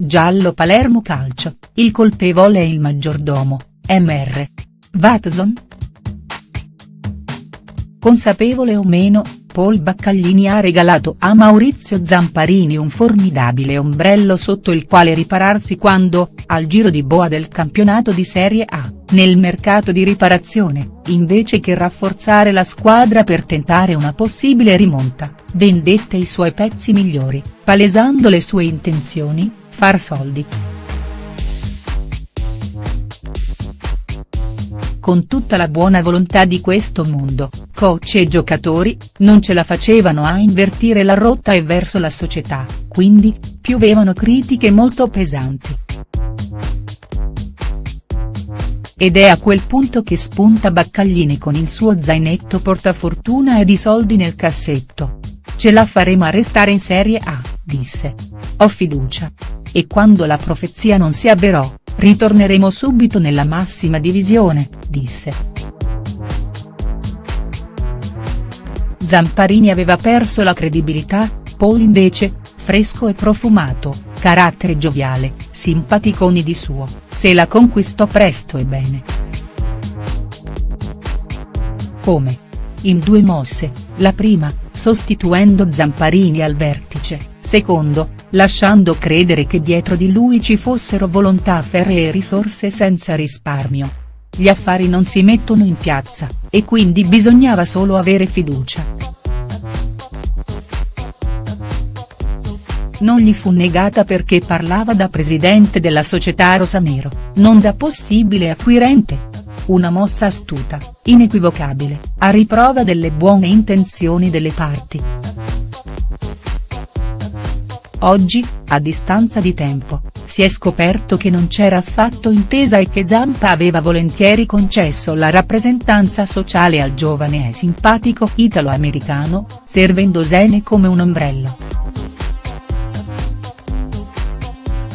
Giallo Palermo Calcio, il colpevole è il maggiordomo, Mr. Watson?. Consapevole o meno, Paul Baccaglini ha regalato a Maurizio Zamparini un formidabile ombrello sotto il quale ripararsi quando, al giro di boa del campionato di Serie A, nel mercato di riparazione, invece che rafforzare la squadra per tentare una possibile rimonta, vendette i suoi pezzi migliori, palesando le sue intenzioni, far soldi. Con tutta la buona volontà di questo mondo, coach e giocatori, non ce la facevano a invertire la rotta e verso la società, quindi, piovevano critiche molto pesanti. Ed è a quel punto che spunta Baccaglini con il suo zainetto portafortuna ed i soldi nel cassetto. Ce la faremo a restare in Serie A, disse. Ho fiducia. E quando la profezia non si avverò, Ritorneremo subito nella massima divisione, disse. Zamparini aveva perso la credibilità, Paul invece, fresco e profumato, carattere gioviale, simpaticoni di suo, se la conquistò presto e bene. Come? In due mosse, la prima, sostituendo Zamparini al vertice, secondo, lasciando credere che dietro di lui ci fossero volontà ferree e risorse senza risparmio. Gli affari non si mettono in piazza, e quindi bisognava solo avere fiducia. Non gli fu negata perché parlava da presidente della società rosanero, non da possibile acquirente. Una mossa astuta, inequivocabile, a riprova delle buone intenzioni delle parti. Oggi, a distanza di tempo, si è scoperto che non c'era affatto intesa e che Zampa aveva volentieri concesso la rappresentanza sociale al giovane e simpatico italo-americano, servendo Sene come un ombrello.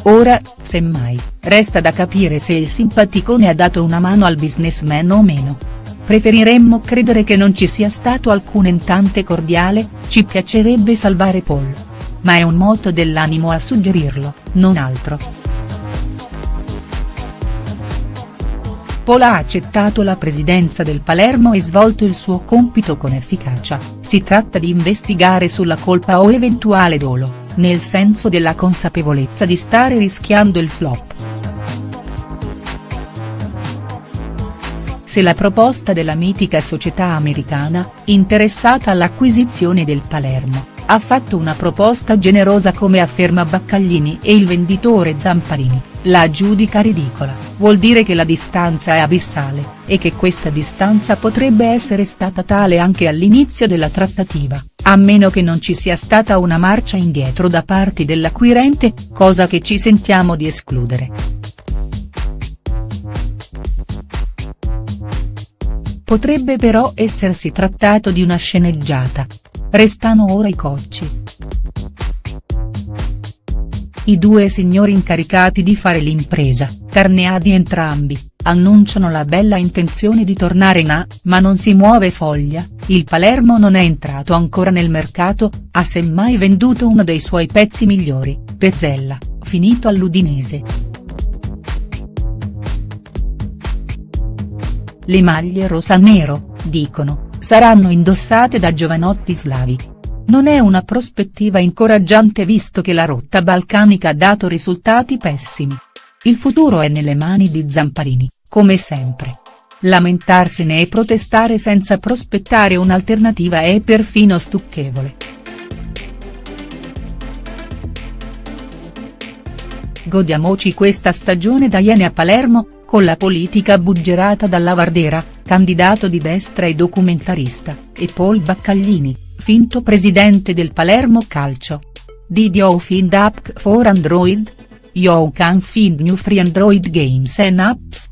Ora, semmai, resta da capire se il simpaticone ha dato una mano al businessman o meno. Preferiremmo credere che non ci sia stato alcun entante cordiale, ci piacerebbe salvare Paul ma è un moto dell'animo a suggerirlo, non altro. Pola ha accettato la presidenza del Palermo e svolto il suo compito con efficacia, si tratta di investigare sulla colpa o eventuale dolo, nel senso della consapevolezza di stare rischiando il flop. Se la proposta della mitica società americana, interessata all'acquisizione del Palermo, ha fatto una proposta generosa come afferma Baccaglini e il venditore Zamparini, la giudica ridicola, vuol dire che la distanza è abissale, e che questa distanza potrebbe essere stata tale anche all'inizio della trattativa, a meno che non ci sia stata una marcia indietro da parte dell'acquirente, cosa che ci sentiamo di escludere. Potrebbe però essersi trattato di una sceneggiata, Restano ora i cocci. I due signori incaricati di fare l'impresa, carneadi entrambi, annunciano la bella intenzione di tornare in A, ma non si muove foglia, il Palermo non è entrato ancora nel mercato, ha semmai venduto uno dei suoi pezzi migliori, Pezzella, finito all'Udinese. Le maglie rosa-nero, dicono, saranno indossate da giovanotti slavi. Non è una prospettiva incoraggiante visto che la rotta balcanica ha dato risultati pessimi. Il futuro è nelle mani di Zamparini, come sempre. Lamentarsene e protestare senza prospettare un'alternativa è perfino stucchevole. Godiamoci questa stagione da Iene a Palermo, con la politica buggerata dalla Vardera, candidato di destra e documentarista, e Paul Baccaglini, finto presidente del Palermo Calcio. Did you find app for Android? You can find new free Android games and apps.